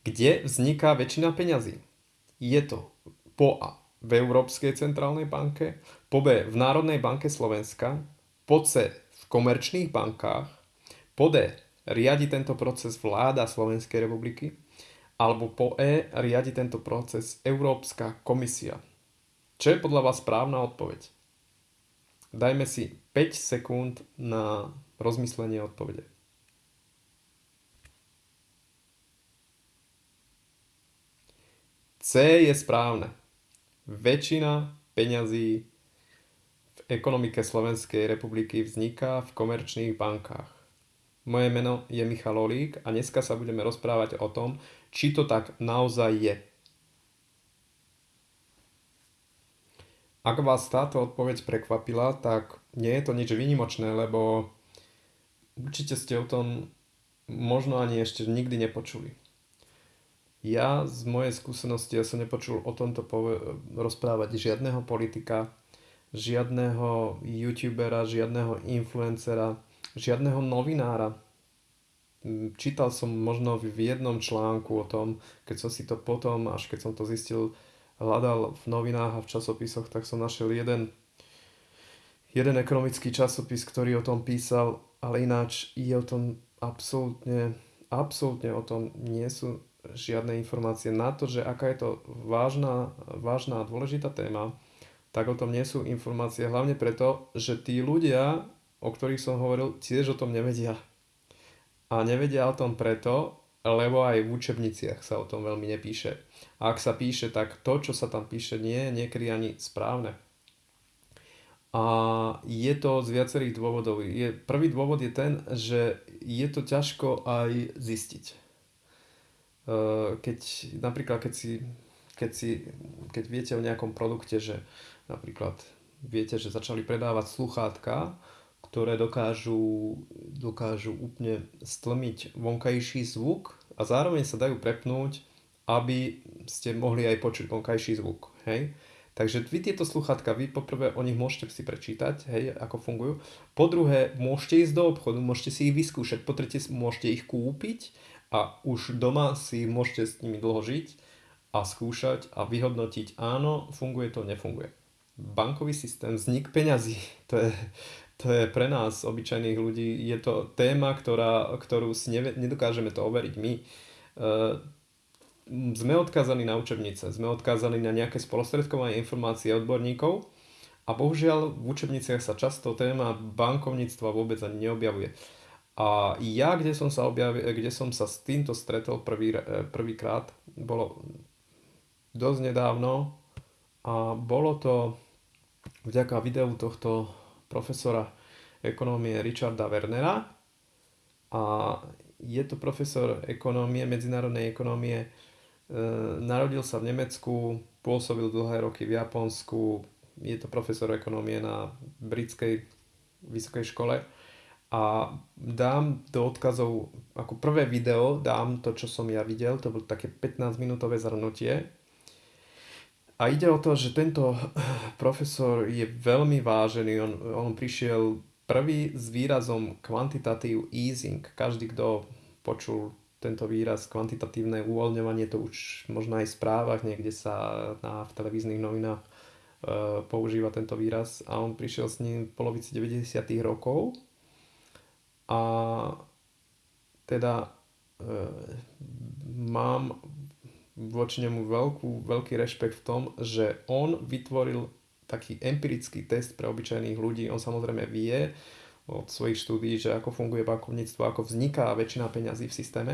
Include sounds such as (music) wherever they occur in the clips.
Kde vzniká väčšina peňazí? Je to po A v Európskej centrálnej banke, po B v Národnej banke Slovenska, po C v komerčných bankách, po D riadi tento proces vláda Slovenskej republiky, alebo po E riadi tento proces Európska komisia. Čo je podľa vás správna odpoveď? Dajme si 5 sekúnd na rozmyslenie odpovede. C je správne. Väčšina peňazí v ekonomike Slovenskej republiky vzniká v komerčných bankách. Moje meno je Michal Olík a dneska sa budeme rozprávať o tom, či to tak naozaj je. Ak vás táto odpoveď prekvapila, tak nie je to nič výnimočné, lebo určite ste o tom možno ani ešte nikdy nepočuli. Ja z mojej skúsenosti ja som nepočul o tomto pove- rozprávať žiadneho politika, žiadneho youtubera, žiadneho influencera, žiadneho novinára. Čítal som možno v jednom článku o tom, keď som si to potom, až keď som to zistil, hľadal v novinách a v časopisoch, tak som našiel jeden, jeden ekonomický časopis, ktorý o tom písal, ale ináč je o tom absolútne, absolútne o tom nie sú žiadne informácie na to, že aká je to vážna, vážna a dôležitá téma, tak o tom nie sú informácie, hlavne preto, že tí ľudia, o ktorých som hovoril, tiež o tom nevedia. A nevedia o tom preto, lebo aj v učebniciach sa o tom veľmi nepíše. A ak sa píše, tak to, čo sa tam píše, nie je niekedy ani správne. A je to z viacerých dôvodov. Je, prvý dôvod je ten, že je to ťažko aj zistiť. E, keď napríklad, keď si, keď si, keď viete o nejakom produkte, že napríklad viete, že začali predávať sluchátka, ktoré dokážu, dokážu úplne stlmiť vonkajší zvuk a zároveň sa dajú prepnúť, aby ste mohli aj počuť vonkajší zvuk. Hej? Takže vy tieto sluchatka, vy poprvé o nich môžete si prečítať, hej, ako fungujú. Po druhé, môžete ísť do obchodu, môžete si ich vyskúšať. Po tretie, môžete ich kúpiť a už doma si môžete s nimi dlho žiť a skúšať a vyhodnotiť, áno, funguje to, nefunguje. Bankový systém, vznik peňazí, (laughs) to je, to je pre nás, obyčajných ľudí, je to téma, ktorá, ktorú si neve, nedokážeme to overiť my. Uh, sme odkázaní na učebnice, sme odkázaní na nejaké spolostredkovanie informácií odborníkov a bohužiaľ v učebniciach sa často téma bankovníctva vôbec ani neobjavuje. A ja, kde som sa, objavil, kde som sa s týmto stretol prvý, e, prvýkrát, bolo dosť nedávno a bolo to vďaka videu tohto profesora ekonómie Richarda Wernera a je to profesor ekonómie, medzinárodnej ekonómie. E, narodil sa v Nemecku, pôsobil dlhé roky v Japonsku, je to profesor ekonómie na britskej vysokej škole a dám do odkazov, ako prvé video dám to, čo som ja videl, to bolo také 15 minútové zhrnutie a ide o to, že tento (clears throat) profesor je veľmi vážený. On, on prišiel prvý s výrazom quantitative easing. Každý, kto počul tento výraz kvantitatívne uvoľňovanie, to už možno aj v správach, niekde sa na, v televíznych novinách e, používa tento výraz. A on prišiel s ním v polovici 90. rokov. A teda e, mám voči nemu veľkú, veľký rešpekt v tom, že on vytvoril taký empirický test pre obyčajných ľudí. On samozrejme vie od svojich štúdí, že ako funguje bankovníctvo, ako vzniká väčšina peňazí v systéme,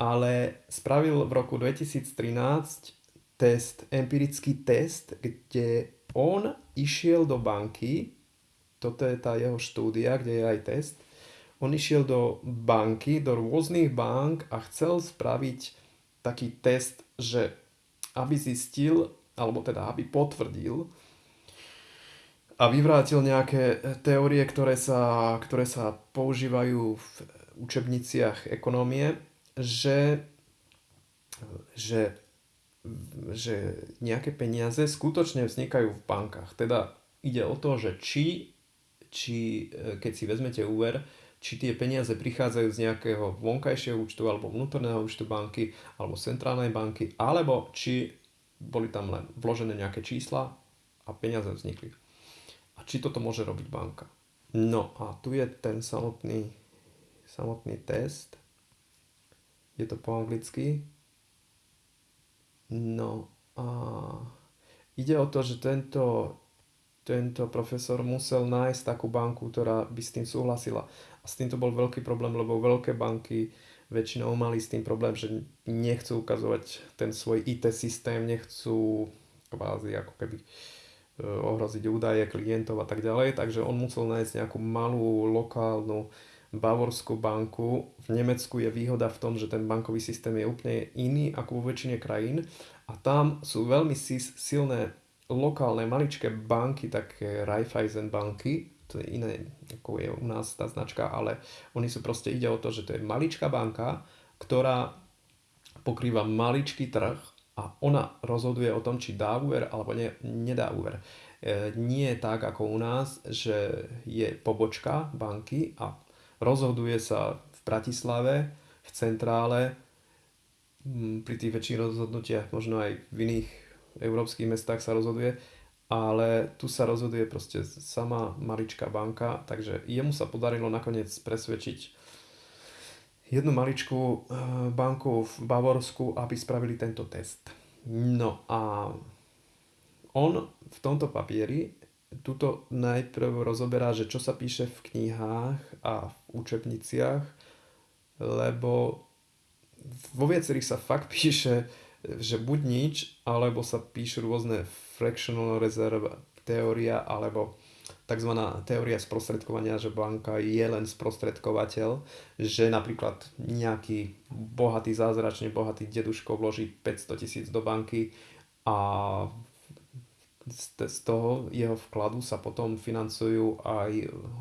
ale spravil v roku 2013 test, empirický test, kde on išiel do banky, toto je tá jeho štúdia, kde je aj test, on išiel do banky, do rôznych bank a chcel spraviť taký test, že aby zistil, alebo teda aby potvrdil a vyvrátil nejaké teórie, ktoré sa, ktoré sa používajú v učebniciach ekonomie, že, že, že nejaké peniaze skutočne vznikajú v bankách. Teda ide o to, že či, či keď si vezmete úver, či tie peniaze prichádzajú z nejakého vonkajšieho účtu alebo vnútorného účtu banky alebo centrálnej banky, alebo či boli tam len vložené nejaké čísla a peniaze vznikli. A či toto môže robiť banka. No a tu je ten samotný, samotný test. Je to po anglicky. No a ide o to, že tento, tento profesor musel nájsť takú banku, ktorá by s tým súhlasila. A s týmto bol veľký problém, lebo veľké banky väčšinou mali s tým problém, že nechcú ukazovať ten svoj IT systém, nechcú kvázi ako keby e, ohroziť údaje klientov a tak ďalej, takže on musel nájsť nejakú malú lokálnu bavorskú banku. V Nemecku je výhoda v tom, že ten bankový systém je úplne iný ako vo väčšine krajín a tam sú veľmi silné lokálne maličké banky, také Raiffeisen banky, to je iné, ako je u nás tá značka, ale oni sú proste, ide o to, že to je maličká banka, ktorá pokrýva maličký trh a ona rozhoduje o tom, či dá úver alebo ne, nedá úver. E, nie je tak ako u nás, že je pobočka banky a rozhoduje sa v Bratislave, v centrále, pri tých väčších rozhodnutiach, možno aj v iných európskych mestách sa rozhoduje, ale tu sa rozhoduje proste sama maličká banka, takže jemu sa podarilo nakoniec presvedčiť jednu maličkú eh, banku v Bavorsku, aby spravili tento test. No a on v tomto papieri tuto najprv rozoberá, že čo sa píše v knihách a v učebniciach, lebo vo viacerých sa fakt (laughs) píše že buď nič, alebo sa píšu rôzne fractional reserve teória, alebo tzv. teória sprostredkovania, že banka je len sprostredkovateľ, že napríklad nejaký bohatý, zázračne bohatý deduško vloží 500 tisíc do banky a z toho jeho vkladu sa potom financujú aj,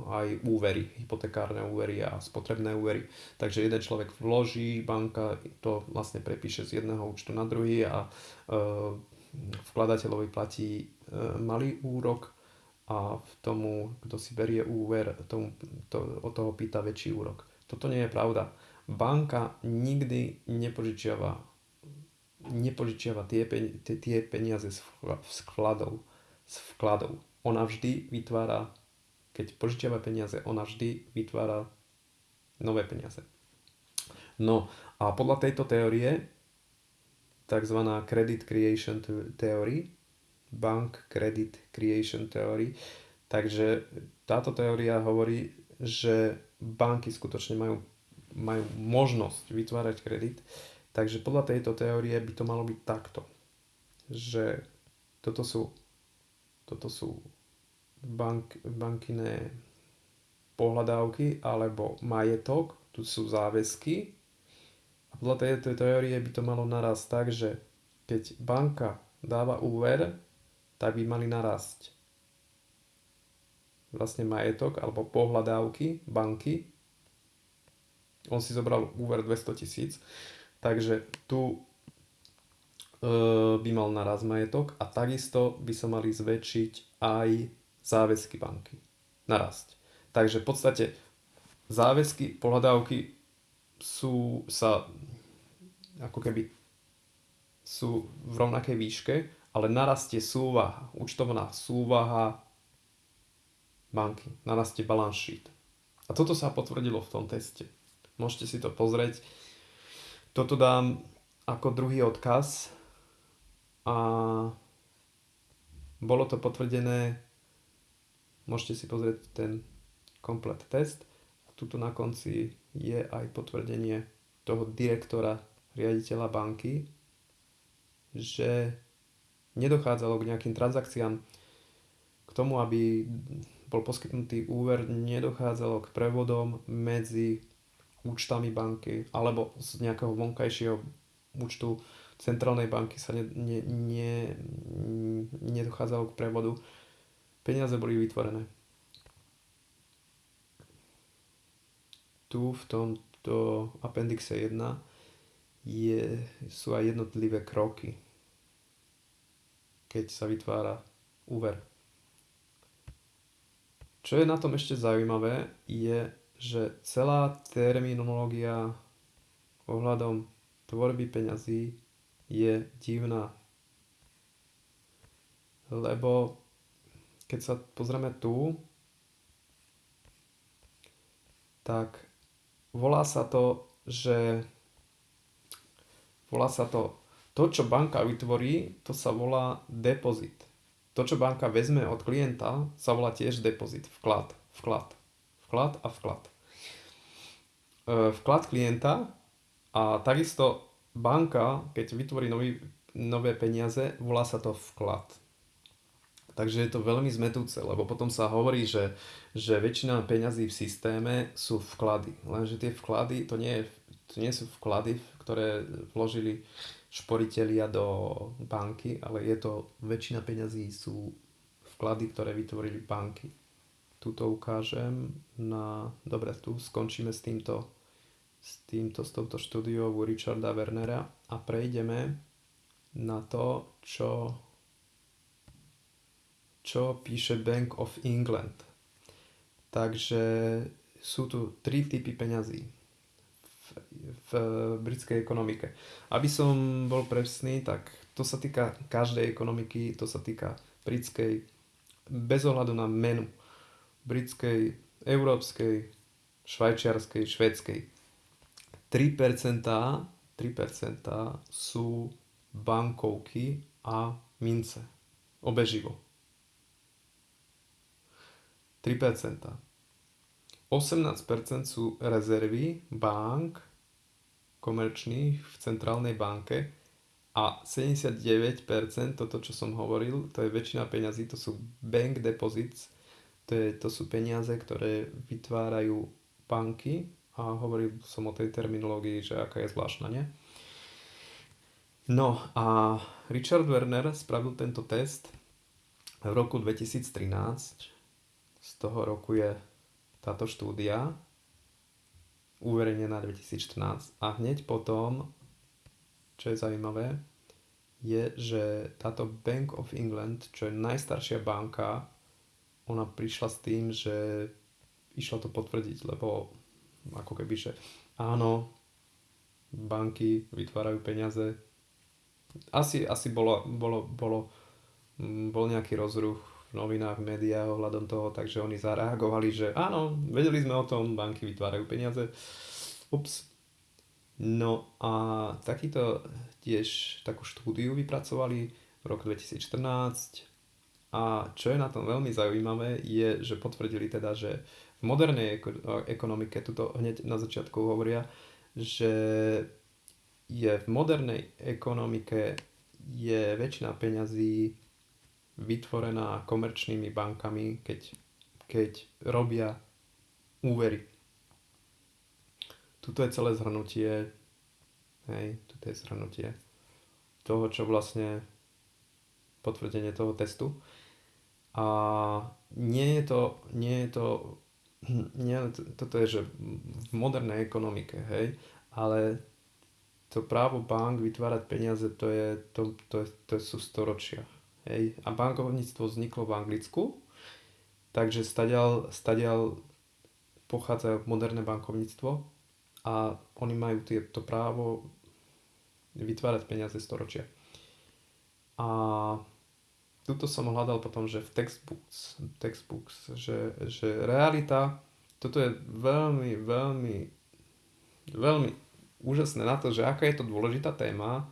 aj úvery, hypotekárne úvery a spotrebné úvery. Takže jeden človek vloží, banka to vlastne prepíše z jedného účtu na druhý a e, vkladateľovi platí e, malý úrok a tomu, kto si berie úver, tomu, to, od toho pýta väčší úrok. Toto nie je pravda. Banka nikdy nepožičiava nepožičiava tie, tie peniaze z vkladov, z vkladov. Ona vždy vytvára, keď požičiava peniaze, ona vždy vytvára nové peniaze. No a podľa tejto teórie, tzv. Credit Creation Theory, Bank Credit Creation Theory, takže táto teória hovorí, že banky skutočne majú, majú možnosť vytvárať kredit, Takže podľa tejto teórie by to malo byť takto, že toto sú, toto sú bank, bankiné pohľadávky alebo majetok, tu sú záväzky a podľa tejto teórie by to malo narast tak, že keď banka dáva úver, tak by mali narásť vlastne majetok alebo pohľadávky banky. On si zobral úver 200 tisíc Takže tu e, by mal naraz majetok a takisto by sa mali zväčšiť aj záväzky banky. Narasť. Takže v podstate záväzky, pohľadávky sú sa ako keby sú v rovnakej výške, ale narastie súvaha, účtovná súvaha banky, narastie balance sheet. A toto sa potvrdilo v tom teste. Môžete si to pozrieť. Toto dám ako druhý odkaz a bolo to potvrdené, môžete si pozrieť ten komplet test. Tuto na konci je aj potvrdenie toho direktora, riaditeľa banky, že nedochádzalo k nejakým transakciám, k tomu, aby bol poskytnutý úver, nedochádzalo k prevodom medzi účtami banky alebo z nejakého vonkajšieho účtu centrálnej banky sa ne, ne, ne, nedochádzalo k prevodu. Peniaze boli vytvorené. Tu v tomto apendixe 1 je, sú aj jednotlivé kroky, keď sa vytvára úver. Čo je na tom ešte zaujímavé, je, že celá terminológia ohľadom tvorby peňazí je divná. Lebo keď sa pozrieme tu, tak volá sa to, že volá sa to, to, čo banka vytvorí, to sa volá depozit. To, čo banka vezme od klienta, sa volá tiež depozit, vklad, vklad, vklad a vklad. E, vklad klienta a takisto banka, keď vytvorí nový, nové peniaze, volá sa to vklad. Takže je to veľmi zmetúce, lebo potom sa hovorí, že, že väčšina peňazí v systéme sú vklady. Lenže tie vklady, to nie, je, to nie sú vklady, ktoré vložili šporitelia do banky, ale je to, väčšina peňazí sú vklady, ktoré vytvorili banky. Tuto ukážem na... Dobre, tu skončíme s týmto, s týmto, s touto štúdiou Richarda Wernera a prejdeme na to, čo čo píše Bank of England. Takže sú tu tri typy peňazí v, v britskej ekonomike. Aby som bol presný, tak to sa týka každej ekonomiky, to sa týka britskej, bez ohľadu na menu, britskej, európskej, švajčiarskej, švedskej. 3%, 3% sú bankovky a mince. Obeživo. 3%. 18% sú rezervy bank komerčných v centrálnej banke a 79%, toto čo som hovoril, to je väčšina peňazí, to sú bank deposits, to, je, to sú peniaze, ktoré vytvárajú banky a hovoril som o tej terminológii, že aká je zvláštna, nie? No a Richard Werner spravil tento test v roku 2013 z toho roku je táto štúdia uverejnená 2014 a hneď potom, čo je zaujímavé, je, že táto Bank of England, čo je najstaršia banka, ona prišla s tým, že išla to potvrdiť, lebo ako keby, že áno, banky vytvárajú peniaze. Asi, asi bolo, bolo, bolo, bol nejaký rozruch v novinách, v médiách ohľadom toho, takže oni zareagovali, že áno, vedeli sme o tom, banky vytvárajú peniaze. Ups. No a takýto tiež takú štúdiu vypracovali v roku 2014 a čo je na tom veľmi zaujímavé je, že potvrdili teda, že v modernej ekonomike, tuto hneď na začiatku hovoria, že je v modernej ekonomike je väčšina peňazí vytvorená komerčnými bankami, keď, keď robia úvery. Tuto je celé zhrnutie, hej, tuto je zhrnutie toho, čo vlastne potvrdenie toho testu. A nie je to, nie je to, (clears throat) nie, toto je, že v modernej ekonomike, hej, ale to právo bank vytvárať peniaze, to, je, to, to, je, to sú storočia. Hej. A bankovníctvo vzniklo v Anglicku, takže stadial, stadial pochádza moderné bankovníctvo a oni majú to právo vytvárať peniaze storočia. A tuto som hľadal potom, že v textbooks, textbooks že, že realita, toto je veľmi, veľmi, veľmi úžasné na to, že aká je to dôležitá téma,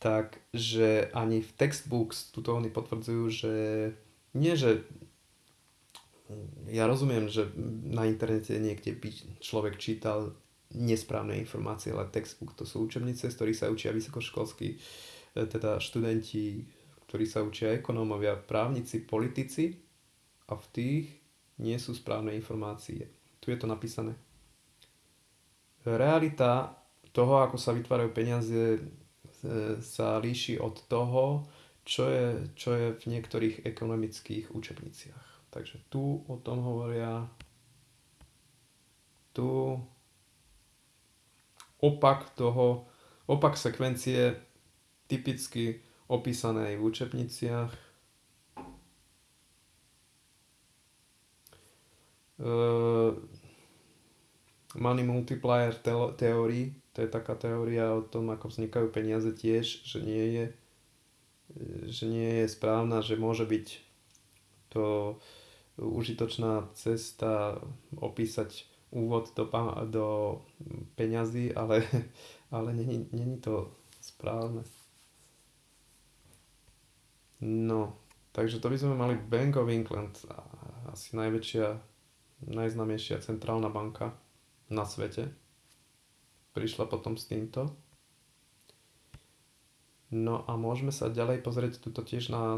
tak že ani v textbooks tuto oni potvrdzujú, že nie, že ja rozumiem, že na internete niekde by človek čítal nesprávne informácie, ale textbook to sú učebnice, z ktorých sa učia vysokoškolskí e, teda študenti, ktorí sa učia ekonómovia, právnici, politici a v tých nie sú správne informácie. Tu je to napísané. Realita toho, ako sa vytvárajú peniaze, E, sa líši od toho, čo je, čo je v niektorých ekonomických učebniciach. Takže tu o tom hovoria, tu opak toho, opak sekvencie typicky opísanej v učebniciach. E, money multiplier teórii, to je taká teória o tom, ako vznikajú peniaze tiež, že nie je, že nie je správna, že môže byť to užitočná cesta opísať úvod do, do peňazí, ale, (laughs) ale není, není to správne. No, takže to by sme mali Bank of England, asi najväčšia, najznamejšia centrálna banka na svete. Prišla potom s týmto. No a môžeme sa ďalej pozrieť tuto tiež na,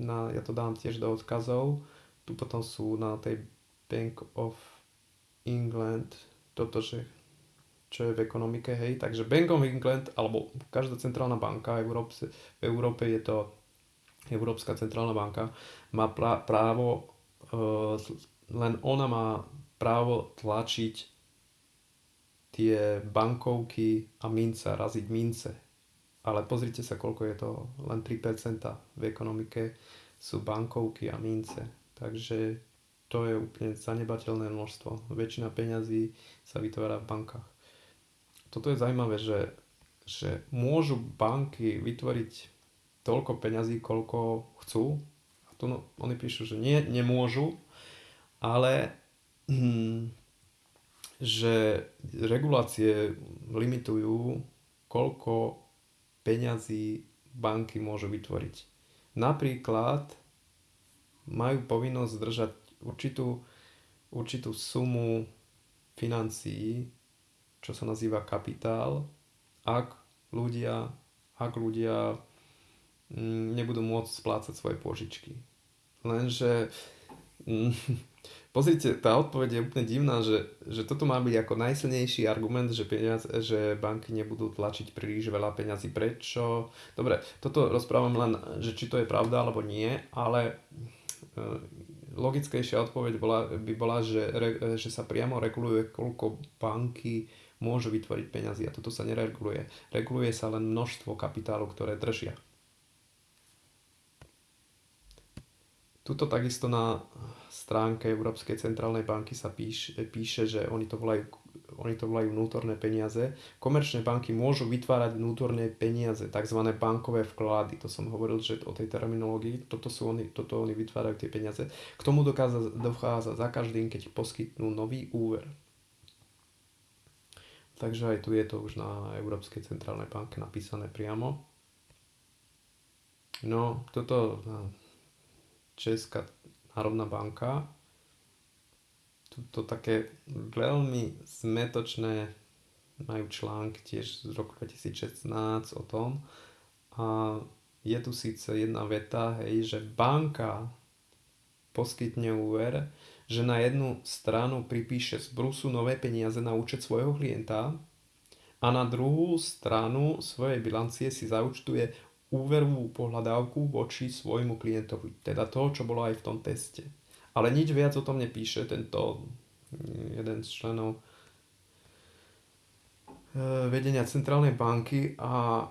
na, ja to dám tiež do odkazov, tu potom sú na tej Bank of England toto, že čo je v ekonomike, hej. Takže Bank of England, alebo každá centrálna banka v Európe, v Európe je to Európska centrálna banka, má právo, uh, len ona má právo tlačiť tie bankovky a mince, raziť mince. Ale pozrite sa, koľko je to, len 3% v ekonomike sú bankovky a mince. Takže to je úplne zanebateľné množstvo. Väčšina peňazí sa vytvára v bankách. Toto je zaujímavé, že, že môžu banky vytvoriť toľko peňazí, koľko chcú. A tu no, oni píšu, že nie, nemôžu, ale hm, že regulácie limitujú, koľko peňazí banky môžu vytvoriť. Napríklad majú povinnosť držať určitú, určitú sumu financií, čo sa nazýva kapitál, ak ľudia, ak ľudia nebudú môcť splácať svoje požičky. Lenže mm, (laughs) pozrite, tá odpoveď je úplne divná, že, že toto má byť ako najsilnejší argument, že, peniaz, že banky nebudú tlačiť príliš veľa peňazí. Prečo? Dobre, toto rozprávam len, že či to je pravda alebo nie, ale E, logickejšia odpoveď bola, by bola, že, že sa priamo reguluje, koľko banky môžu vytvoriť peniazy a toto sa nereguluje. Reguluje sa len množstvo kapitálu, ktoré držia. Tuto takisto na stránke Európskej centrálnej banky sa píše, píše, že oni to volajú oni to volajú vnútorné peniaze. Komerčné banky môžu vytvárať vnútorné peniaze, tzv. bankové vklady. To som hovoril, že o tej terminológii, toto, sú oni, toto oni vytvárajú tie peniaze. K tomu dokáza, dochádza za každým, keď poskytnú nový úver. Takže aj tu je to už na Európskej centrálnej banke napísané priamo. No, toto Česká národná banka. To také veľmi zmetočné majú články tiež z roku 2016 o tom. A je tu síce jedna veta, hej, že banka poskytne úver, že na jednu stranu pripíše z brusu nové peniaze na účet svojho klienta a na druhú stranu svojej bilancie si zaučtuje úverovú pohľadávku voči svojmu klientovi. Teda to, čo bolo aj v tom teste. Ale nič viac o tom nepíše tento mm, jeden z členov e, vedenia centrálnej banky a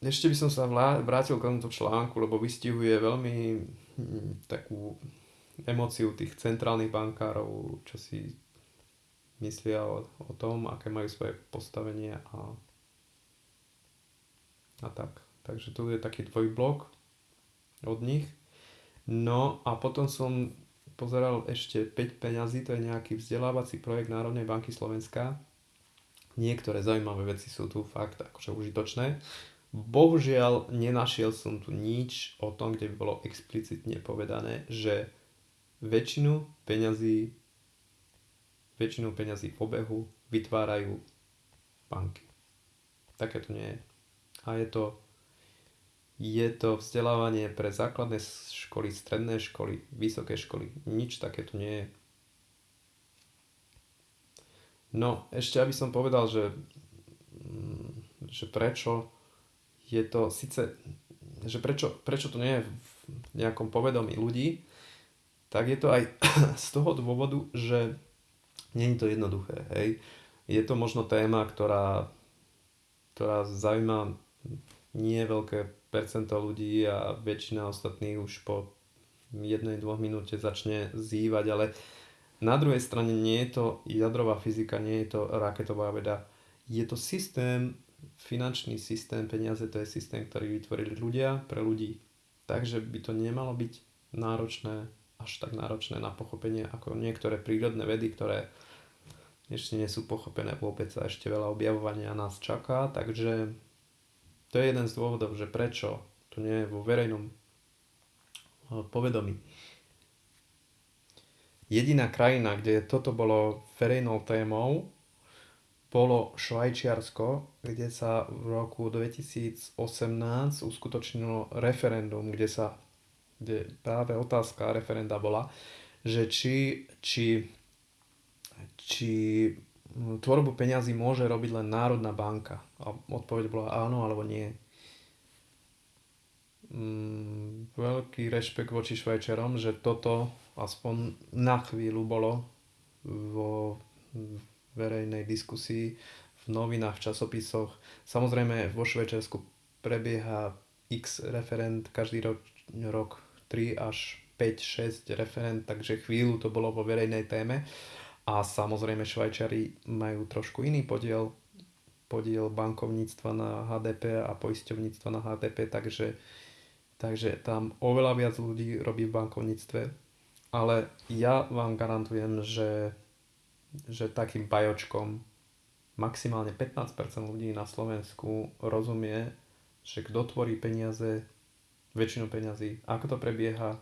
ešte by som sa vrátil k tomuto článku, lebo vystihuje veľmi mm, takú emociu tých centrálnych bankárov, čo si myslia o, o tom, aké majú svoje postavenie a, a tak. Takže tu je taký dvojblok od nich. No a potom som pozeral ešte 5 peňazí, to je nejaký vzdelávací projekt Národnej banky Slovenska. Niektoré zaujímavé veci sú tu fakt akože užitočné. Bohužiaľ nenašiel som tu nič o tom, kde by bolo explicitne povedané, že väčšinu peňazí väčšinu peňazí v obehu vytvárajú banky. Také to nie je. A je to je to vzdelávanie pre základné školy, stredné školy, vysoké školy. Nič také tu nie je. No, ešte aby som povedal, že, mm, že prečo je to síce, že prečo, prečo to nie je v nejakom povedomí ľudí, tak je to aj (clears throat) z toho dôvodu, že nie je to jednoduché. Hej. Je to možno téma, ktorá, ktorá zaujíma nie veľké percento ľudí a väčšina ostatných už po jednej, dvoch minúte začne zývať, ale Na druhej strane nie je to jadrová fyzika, nie je to raketová veda. Je to systém, finančný systém, peniaze to je systém, ktorý vytvorili ľudia pre ľudí. Takže by to nemalo byť náročné, až tak náročné na pochopenie ako niektoré prírodné vedy, ktoré ešte nie sú pochopené vôbec a ešte veľa objavovania nás čaká, takže to je jeden z dôvodov, že prečo to nie je vo verejnom eh, povedomí. Jediná krajina, kde toto bolo verejnou témou, bolo Švajčiarsko, kde sa v roku 2018 uskutočnilo referendum, kde sa kde práve otázka referenda bola, že či, či či tvorbu peňazí môže robiť len Národná banka. A odpoveď bola áno alebo nie. Mm, veľký rešpekt voči Švajčerom, že toto aspoň na chvíľu bolo vo verejnej diskusii v novinách, v časopisoch. Samozrejme vo Švajčiarsku prebieha x referent každý rok, rok 3 až 5, 6 referent, takže chvíľu to bolo vo verejnej téme. A samozrejme Švajčari majú trošku iný podiel, podiel bankovníctva na HDP a poisťovníctva na HDP, takže, takže tam oveľa viac ľudí robí v bankovníctve. Ale ja vám garantujem, že, že takým pajočkom maximálne 15% ľudí na Slovensku rozumie, že kto tvorí peniaze, väčšinu peniazy, ako to prebieha,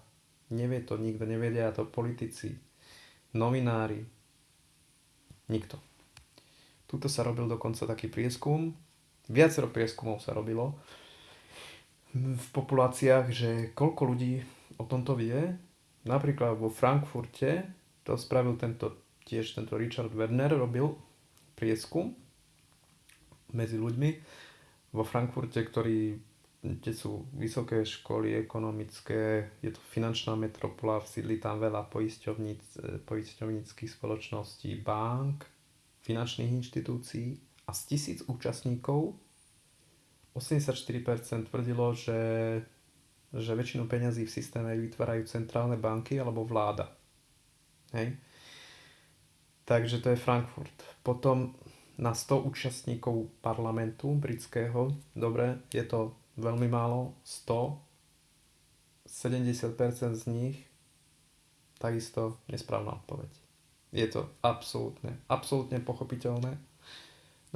nevie to nikto, nevedia to politici, novinári, Nikto. Tuto sa robil dokonca taký prieskum, viacero prieskumov sa robilo. V populáciách, že koľko ľudí o tomto vie. Napríklad vo Frankfurte to spravil tento, tiež tento Richard Werner, robil prieskum medzi ľuďmi. Vo Frankfurte, ktorí kde sú vysoké školy ekonomické, je to finančná metropola, sídli tam veľa poisťovníc, poisťovníckých spoločností, bank, finančných inštitúcií a z tisíc účastníkov 84% tvrdilo, že, že väčšinu peňazí v systéme vytvárajú centrálne banky alebo vláda. Hej? Takže to je Frankfurt. Potom na 100 účastníkov parlamentu britského, dobre, je to veľmi málo, 100, 70% z nich takisto nesprávna odpoveď. Je to absolútne, absolútne pochopiteľné.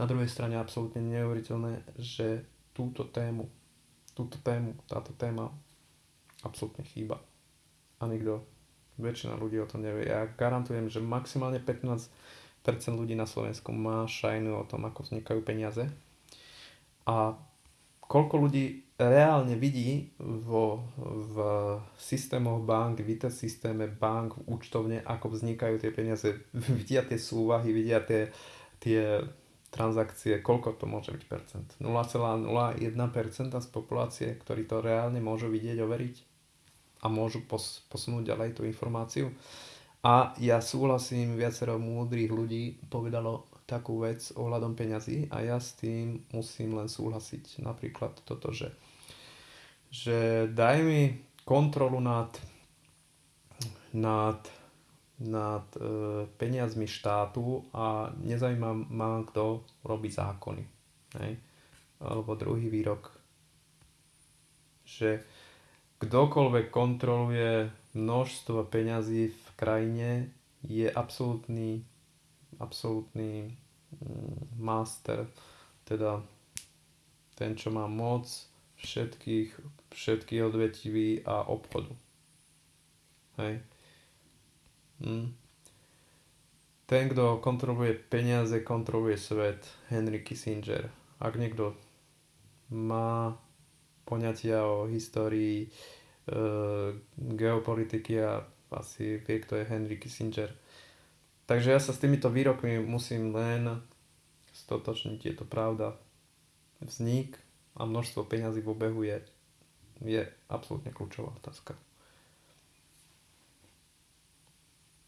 Na druhej strane absolútne neuveriteľné, že túto tému, túto tému, táto téma absolútne chýba. A nikto, väčšina ľudí o tom nevie. Ja garantujem, že maximálne 15% ľudí na Slovensku má šajnu o tom, ako vznikajú peniaze. A koľko ľudí reálne vidí vo, v systémoch bank, v IT systéme bank, v účtovne, ako vznikajú tie peniaze, (laughs) vidia tie súvahy, vidia tie, tie transakcie, koľko to môže byť percent? 0,01% z populácie, ktorí to reálne môžu vidieť, overiť a môžu pos, posunúť ďalej tú informáciu. A ja súhlasím, viacero múdrych ľudí povedalo, takú vec ohľadom peňazí a ja s tým musím len súhlasiť. Napríklad toto, že, že daj mi kontrolu nad, nad, nad e, peniazmi štátu a nezaujíma ma, kto robí zákony. Hej? Alebo druhý výrok, že kdokoľvek kontroluje množstvo peňazí v krajine, je absolútny, absolútny Mm, master, teda ten, čo má moc všetkých, všetkých odvetví a obchodu. Hej. Hm. Ten, kto kontroluje peniaze, kontroluje svet. Henry Kissinger. Ak niekto má poňatia o histórii e, geopolitiky a asi vie, kto je Henry Kissinger, Takže ja sa s týmito výrokmi musím len stotočniť, je to pravda. Vznik a množstvo peňazí v obehu je, je absolútne kľúčová otázka.